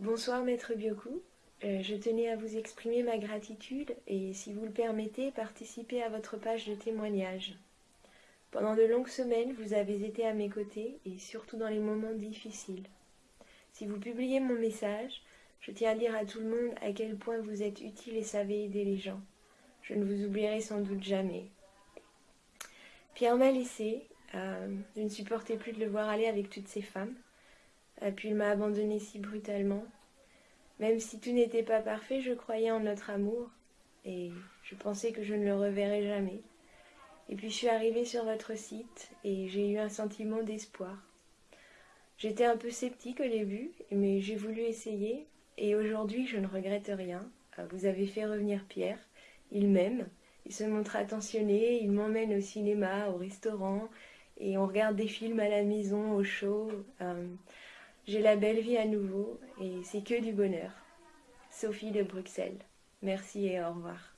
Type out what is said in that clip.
Bonsoir Maître Bioku, euh, je tenais à vous exprimer ma gratitude et, si vous le permettez, participer à votre page de témoignage. Pendant de longues semaines, vous avez été à mes côtés et surtout dans les moments difficiles. Si vous publiez mon message, je tiens à dire à tout le monde à quel point vous êtes utile et savez aider les gens. Je ne vous oublierai sans doute jamais. Pierre m'a laissé, euh, je ne supportais plus de le voir aller avec toutes ces femmes. Puis il m'a abandonné si brutalement. Même si tout n'était pas parfait, je croyais en notre amour, et je pensais que je ne le reverrais jamais. Et puis je suis arrivée sur votre site, et j'ai eu un sentiment d'espoir. J'étais un peu sceptique au début, mais j'ai voulu essayer, et aujourd'hui je ne regrette rien. Euh, vous avez fait revenir Pierre, il m'aime, il se montre attentionné, il m'emmène au cinéma, au restaurant, et on regarde des films à la maison, au show. Euh, j'ai la belle vie à nouveau et c'est que du bonheur. Sophie de Bruxelles. Merci et au revoir.